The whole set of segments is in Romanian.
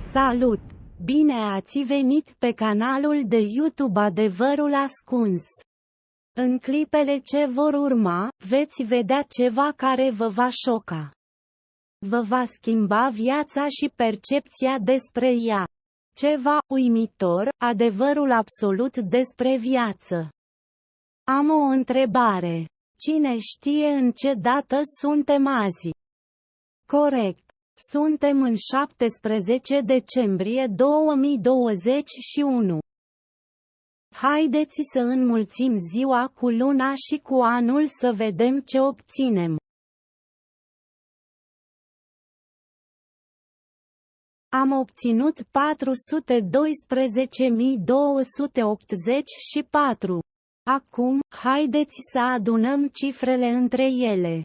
Salut! Bine ați venit pe canalul de YouTube Adevărul Ascuns. În clipele ce vor urma, veți vedea ceva care vă va șoca. Vă va schimba viața și percepția despre ea. Ceva uimitor, adevărul absolut despre viață. Am o întrebare. Cine știe în ce dată suntem azi? Corect. Suntem în 17 decembrie 2021. Haideți să înmulțim ziua cu luna și cu anul să vedem ce obținem. Am obținut 412.284. Acum, haideți să adunăm cifrele între ele.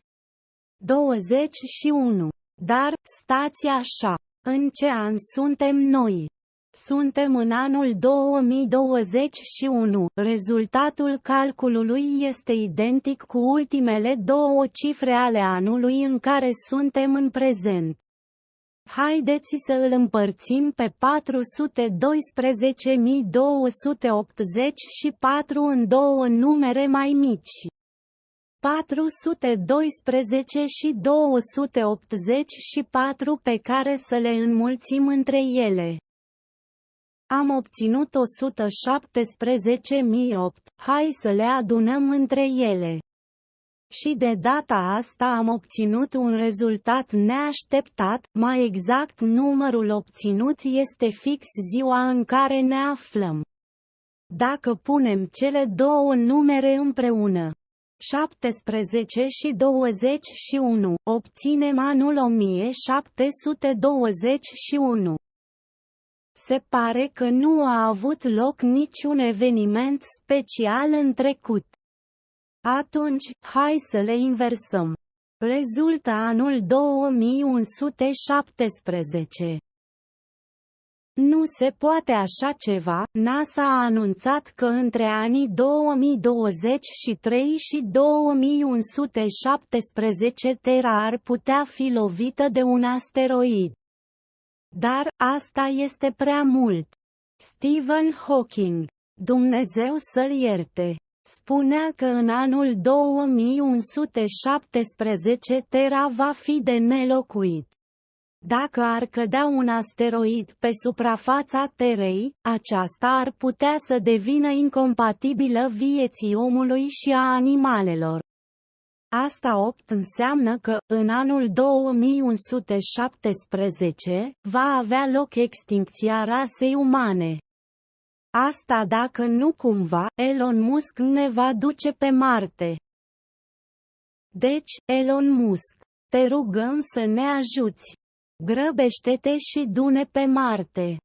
21. Dar, stați așa. În ce an suntem noi? Suntem în anul 2021. Rezultatul calculului este identic cu ultimele două cifre ale anului în care suntem în prezent. Haideți să îl împărțim pe 412.284 în două numere mai mici. 412 și 284 pe care să le înmulțim între ele. Am obținut 117.008, hai să le adunăm între ele. Și de data asta am obținut un rezultat neașteptat, mai exact numărul obținut este fix ziua în care ne aflăm. Dacă punem cele două numere împreună, 17 și 21, obținem anul 1721. Se pare că nu a avut loc niciun eveniment special în trecut. Atunci, hai să le inversăm. Rezultă anul 2117. Nu se poate așa ceva, NASA a anunțat că între anii 2023 și 2117 Terra ar putea fi lovită de un asteroid. Dar, asta este prea mult. Stephen Hawking, Dumnezeu să-l ierte, spunea că în anul 2117 Terra va fi de nelocuit. Dacă ar cădea un asteroid pe suprafața Terei, aceasta ar putea să devină incompatibilă vieții omului și a animalelor. Asta 8 înseamnă că, în anul 2117, va avea loc extincția rasei umane. Asta dacă nu cumva, Elon Musk ne va duce pe Marte. Deci, Elon Musk, te rugăm să ne ajuți. Grăbește-te și dune pe Marte.